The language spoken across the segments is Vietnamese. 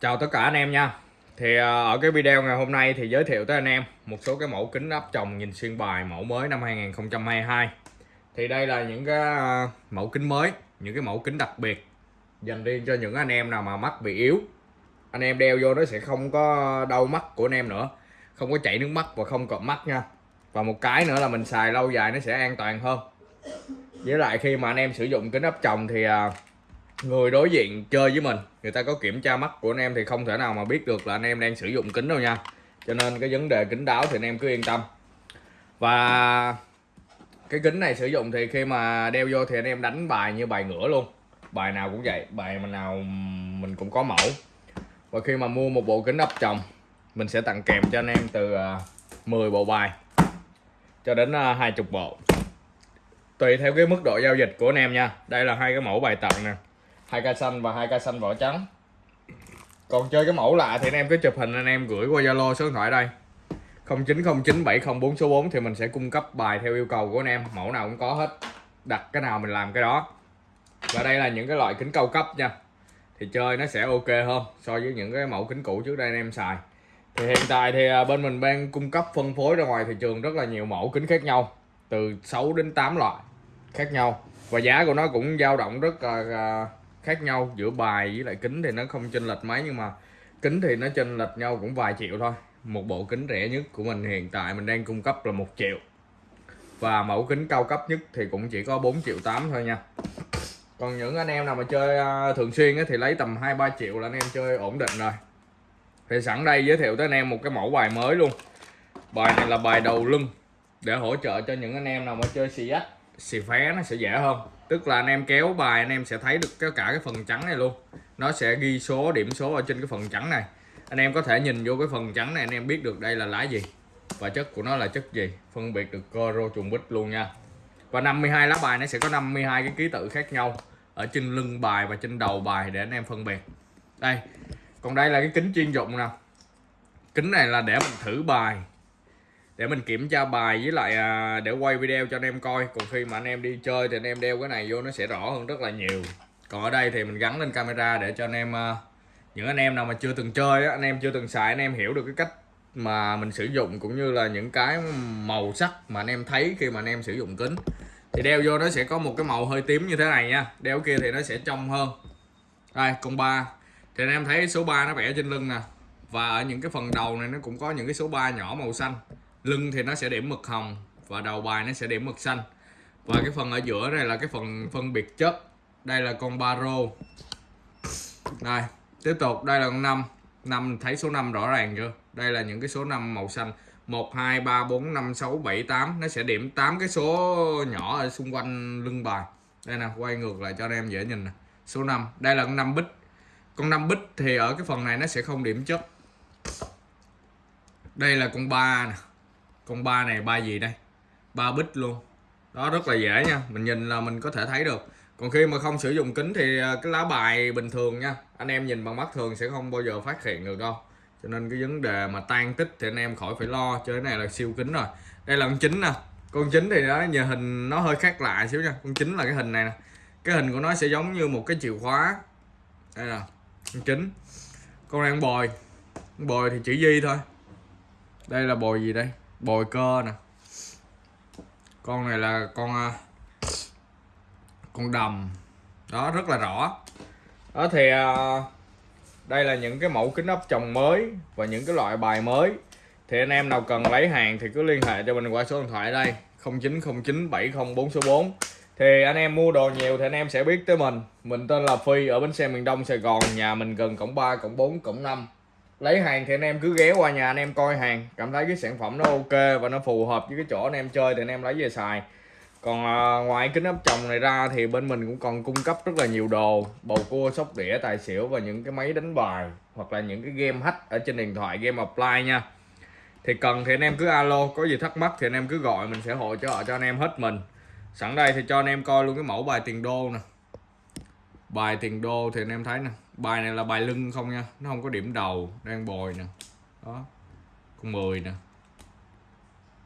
Chào tất cả anh em nha. Thì à, ở cái video ngày hôm nay thì giới thiệu tới anh em một số cái mẫu kính áp tròng nhìn xuyên bài mẫu mới năm 2022 Thì đây là những cái à, mẫu kính mới, những cái mẫu kính đặc biệt dành riêng cho những anh em nào mà mắt bị yếu. Anh em đeo vô nó sẽ không có đau mắt của anh em nữa Không có chảy nước mắt và không cọp mắt nha. Và một cái nữa là mình xài lâu dài nó sẽ an toàn hơn. Với lại khi mà anh em sử dụng kính áp tròng thì à, người đối diện chơi với mình, người ta có kiểm tra mắt của anh em thì không thể nào mà biết được là anh em đang sử dụng kính đâu nha. Cho nên cái vấn đề kính đáo thì anh em cứ yên tâm. Và cái kính này sử dụng thì khi mà đeo vô thì anh em đánh bài như bài ngửa luôn. Bài nào cũng vậy, bài mà nào mình cũng có mẫu. Và khi mà mua một bộ kính ấp chồng mình sẽ tặng kèm cho anh em từ à, 10 bộ bài cho đến à, 20 bộ. Tùy theo cái mức độ giao dịch của anh em nha. Đây là hai cái mẫu bài tặng nè hai ca xanh và hai ca xanh vỏ trắng. Còn chơi cái mẫu lạ thì anh em cứ chụp hình, anh em gửi qua zalo số điện thoại đây. 09097044 số 4 thì mình sẽ cung cấp bài theo yêu cầu của anh em. Mẫu nào cũng có hết. Đặt cái nào mình làm cái đó. Và đây là những cái loại kính cao cấp nha. Thì chơi nó sẽ ok hơn so với những cái mẫu kính cũ trước đây anh em xài. Thì hiện tại thì à, bên mình đang cung cấp phân phối ra ngoài thị trường rất là nhiều mẫu kính khác nhau, từ 6 đến 8 loại khác nhau. Và giá của nó cũng dao động rất là à, khác nhau giữa bài với lại kính thì nó không chênh lệch mấy nhưng mà kính thì nó chênh lệch nhau cũng vài triệu thôi. Một bộ kính rẻ nhất của mình hiện tại mình đang cung cấp là một triệu. Và mẫu kính cao cấp nhất thì cũng chỉ có 4 triệu 8 thôi nha. Còn những anh em nào mà chơi à, thường xuyên á, thì lấy tầm 2 3 triệu là anh em chơi ổn định rồi. Thì sẵn đây giới thiệu tới anh em một cái mẫu bài mới luôn. Bài này là bài đầu lưng để hỗ trợ cho những anh em nào mà chơi xì xì phé nó sẽ dễ hơn. Tức là anh em kéo bài, anh em sẽ thấy được cái cả cái phần trắng này luôn. Nó sẽ ghi số, điểm số ở trên cái phần trắng này. Anh em có thể nhìn vô cái phần trắng này, anh em biết được đây là lá gì và chất của nó là chất gì. Phân biệt được cơ rô trùng bích luôn nha. Và 52 lá bài nó sẽ có 52 cái ký tự khác nhau ở trên lưng bài và trên đầu bài để anh em phân biệt. Đây, còn đây là cái kính chuyên dụng nè. Kính này là để mình thử bài để mình kiểm tra bài với lại à, để quay video cho anh em coi. Còn khi mà anh em đi chơi thì anh em đeo cái này vô nó sẽ rõ hơn rất là nhiều. Còn ở đây thì mình gắn lên camera để cho anh em à, những anh em nào mà chưa từng chơi á, anh em chưa từng xài anh em hiểu được cái cách mà mình sử dụng cũng như là những cái màu sắc mà anh em thấy khi mà anh em sử dụng kính. Thì đeo vô nó sẽ có một cái màu hơi tím như thế này nha. Đeo kia thì nó sẽ trong hơn. Đây con ba. Thì anh em thấy số 3 nó vẽ trên lưng nè. Và ở những cái phần đầu này nó cũng có những cái số 3 nhỏ màu xanh lưng thì nó sẽ điểm mực hồng và đầu bài nó sẽ điểm mực xanh. Và cái phần ở giữa này là cái phần phân biệt chất. Đây là con baro đây, tiếp tục, đây là con năm. Năm thấy số 5 rõ ràng chưa? Đây là những cái số 5 màu xanh. 1 2 3 4 5 6 7 8 nó sẽ điểm 8 cái số nhỏ ở xung quanh lưng bài. Đây nè, quay ngược lại cho anh em dễ nhìn nè. Số 5 đây là con 5 bích. Con 5 bích thì ở cái phần này nó sẽ không điểm chất. Đây là con 3 nè con ba này, ba gì đây? Ba bích luôn. Đó, rất là dễ nha. Mình nhìn là mình có thể thấy được. Còn khi mà không sử dụng kính thì à, cái lá bài bình thường nha. Anh em nhìn bằng mắt thường sẽ không bao giờ phát hiện được đâu. Cho nên cái vấn đề mà tan tích thì anh em khỏi phải lo. Chơi cái này là siêu kính rồi. Đây là con chính nè. Con chính thì đó, nhờ hình nó hơi khác lạ xíu nha. Con chính là cái hình này nè. Cái hình của nó sẽ giống như một cái chìa khóa. Đây là con chính con đang bồi. Bồi thì chữ di thôi. Đây là bồi gì đây? Bồi cơ nè. Con này là con à, con đầm. Đó, rất là rõ. Đó thì à, đây là những cái mẫu kính áp tròng mới và những cái loại bài mới. Thì anh em nào cần lấy hàng thì cứ liên hệ cho mình qua số điện thoại đây 09097044 số 4 thì anh em mua đồ nhiều thì anh em sẽ biết tới mình. Mình tên là Phi, ở bến xe miền Đông Sài Gòn, nhà mình gần cổng 3 cổng 4 cổng 5 lấy hàng thì anh em cứ ghé qua nhà anh em coi hàng cảm thấy cái sản phẩm nó ok và nó phù hợp với cái chỗ anh em chơi thì anh em lấy về xài. Còn à, ngoài kính áp tròng này ra thì bên mình cũng còn cung cấp rất là nhiều đồ bầu cua sóc đĩa tài xỉu và những cái máy đánh bài hoặc là những cái game hack ở trên điện thoại game offline nha. Thì cần thì anh em cứ alo có gì thắc mắc thì anh em cứ gọi mình sẽ hỗ trợ cho anh em hết mình. Sẵn đây thì cho anh em coi luôn cái mẫu bài tiền đô nè bài tiền đô thì anh em thấy nè. Bài này là bài lưng không nha. Nó không có điểm đầu đang bồi nè. Đó. Con 10 nè.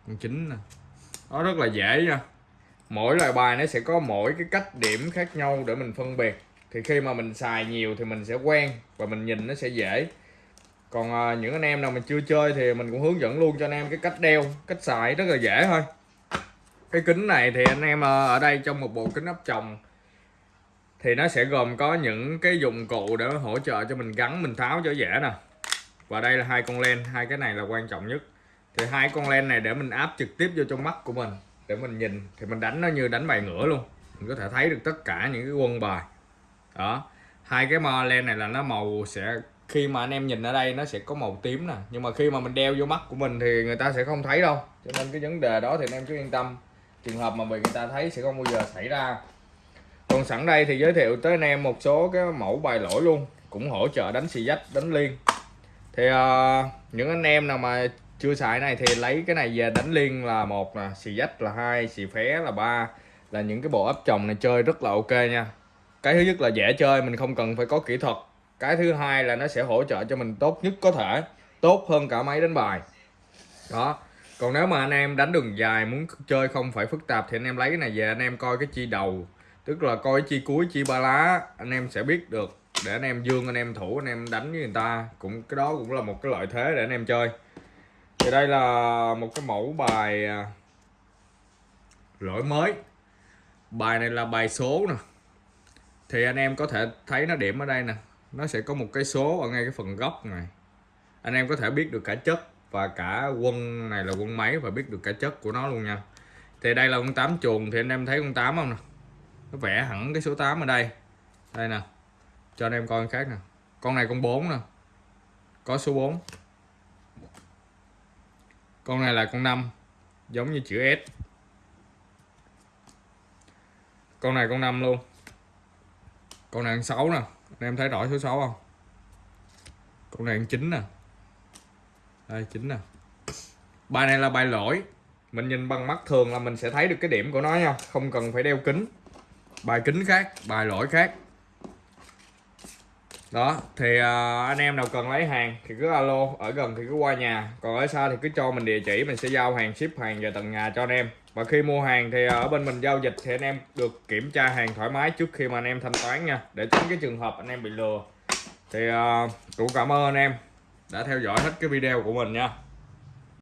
Con 9 nè. Đó rất là dễ nha. Mỗi loại bài nó sẽ có mỗi cái cách điểm khác nhau để mình phân biệt. Thì khi mà mình xài nhiều thì mình sẽ quen và mình nhìn nó sẽ dễ. Còn à, những anh em nào mà chưa chơi thì mình cũng hướng dẫn luôn cho anh em cái cách đeo cách xài rất là dễ thôi. Cái kính này thì anh em à, ở đây trong một bộ kính áp tròng thì nó sẽ gồm có những cái dụng cụ để hỗ trợ cho mình gắn, mình tháo cho dễ nè. Và đây là hai con len, hai cái này là quan trọng nhất. Thì hai con len này để mình áp trực tiếp vô trong mắt của mình, để mình nhìn, thì mình đánh nó như đánh bài ngửa luôn. Mình có thể thấy được tất cả những cái quân bài. Đó. Hai cái mò len này là nó màu sẽ, khi mà anh em nhìn ở đây nó sẽ có màu tím nè. Nhưng mà khi mà mình đeo vô mắt của mình thì người ta sẽ không thấy đâu. Cho nên cái vấn đề đó thì anh em cứ yên tâm. Trường hợp mà bị người ta thấy sẽ không bao giờ xảy ra còn sẵn đây thì giới thiệu tới anh em một số cái mẫu bài lỗi luôn cũng hỗ trợ đánh xì dách đánh liên. Thì uh, những anh em nào mà chưa xài này thì lấy cái này về đánh liên là một nè xì dách là hai xì phé là ba. Là những cái bộ ấp chồng này chơi rất là ok nha. Cái thứ nhất là dễ chơi mình không cần phải có kỹ thuật. Cái thứ hai là nó sẽ hỗ trợ cho mình tốt nhất có thể tốt hơn cả máy đánh bài. Đó. Còn nếu mà anh em đánh đường dài muốn chơi không phải phức tạp thì anh em lấy cái này về anh em coi cái chi đầu tức là coi chi cuối, chi ba lá, anh em sẽ biết được. Để anh em dương, anh em thủ, anh em đánh với người ta. Cũng, cái đó cũng là một cái lợi thế để anh em chơi. Thì đây là một cái mẫu bài à, lỗi mới. Bài này là bài số nè. Thì anh em có thể thấy nó điểm ở đây nè. Nó sẽ có một cái số ở ngay cái phần góc này. Anh em có thể biết được cả chất và cả quân này là quân máy và biết được cả chất của nó luôn nha. Thì đây là con tám chuồng, thì anh em thấy con tám không nè? Nó vẽ hẳn cái số 8 ở đây. Đây nè. Cho anh em coi khác nè. Con này con 4 nè. Có số 4 con này là con 5 giống như chữ S. Con này con 5 luôn. Con này con 6 nè. Anh em thấy rõ số 6 không? Con này con 9 nè. Đây 9 nè. Bài này là bài lỗi. Mình nhìn bằng mắt thường là mình sẽ thấy được cái điểm của nó nha. Không cần phải đeo kính bài kính khác bài lỗi khác. Đó thì uh, anh em nào cần lấy hàng thì cứ alo ở gần thì cứ qua nhà. Còn ở xa thì cứ cho mình địa chỉ mình sẽ giao hàng ship hàng về tận nhà cho anh em. Và khi mua hàng thì à, ở bên mình giao dịch thì anh em được kiểm tra hàng thoải mái trước khi mà anh em thanh toán nha. Để tránh cái trường hợp anh em bị lừa. Thì uh, cũng cảm ơn anh em đã theo dõi hết cái video của mình nha.